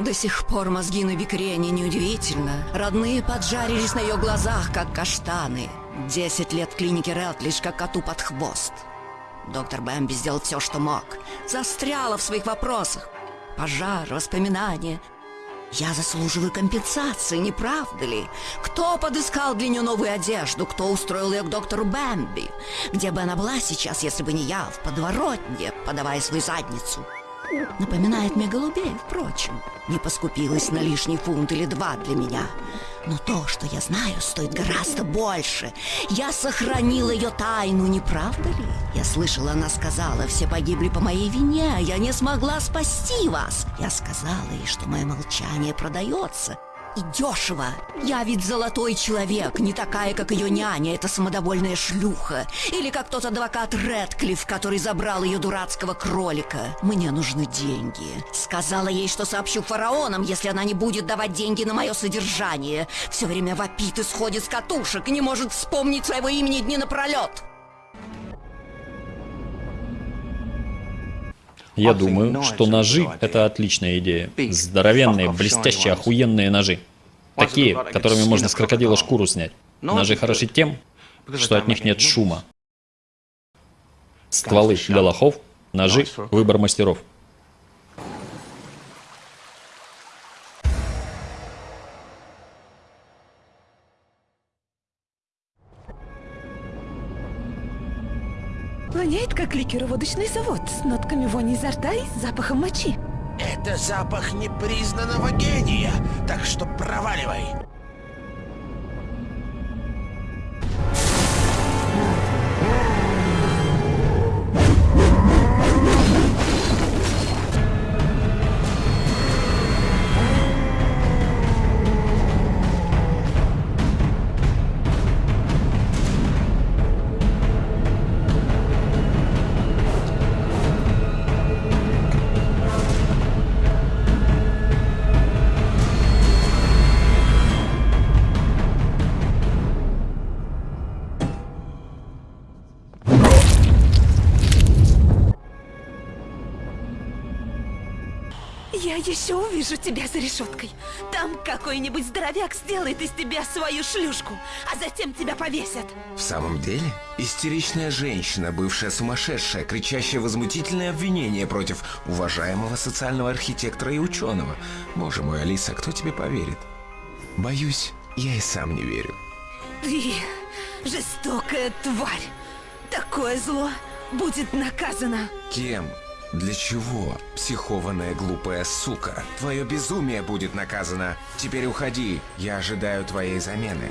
До сих пор мозги на бикрене неудивительно. Родные поджарились на ее глазах, как каштаны. Десять лет в клинике Релтлиш, как коту под хвост. Доктор Бэмби сделал все, что мог. Застряла в своих вопросах. Пожар, воспоминания. Я заслуживаю компенсации, не правда ли? Кто подыскал для нее новую одежду? Кто устроил ее к доктору Бэмби? Где бы она была сейчас, если бы не я, в подворотне, подавая свою задницу? Напоминает мне голубей, впрочем. Не поскупилась на лишний фунт или два для меня. Но то, что я знаю, стоит гораздо больше. Я сохранила ее тайну, не правда ли? Я слышала, она сказала, все погибли по моей вине, а я не смогла спасти вас. Я сказала ей, что мое молчание продается, и дешево. Я ведь золотой человек, не такая, как ее няня, эта самодовольная шлюха. Или как тот адвокат Редклифф, который забрал ее дурацкого кролика. Мне нужны деньги. Сказала ей, что сообщу фараонам, если она не будет давать деньги на мое содержание. Все время вопит и сходит с катушек, и не может вспомнить своего имени дни напролет. Я думаю, что ножи – это отличная идея. Здоровенные, блестящие, охуенные ножи. Такие, которыми можно с крокодила шкуру снять. Ножи хороши тем, что от них нет шума. Стволы для лохов, ножи – выбор мастеров. Воняет, как ликероводочный завод, с нотками вони изо рта и запахом мочи. Это запах непризнанного гения, так что проваливай. Я еще увижу тебя за решеткой. Там какой-нибудь здоровяк сделает из тебя свою шлюшку, а затем тебя повесят. В самом деле? Истеричная женщина, бывшая сумасшедшая, кричащая возмутительные обвинения против уважаемого социального архитектора и ученого. Боже мой, Алиса, кто тебе поверит? Боюсь, я и сам не верю. Ты жестокая тварь. Такое зло будет наказано. Кем? Для чего? Психованная глупая сука. Твое безумие будет наказано. Теперь уходи. Я ожидаю твоей замены.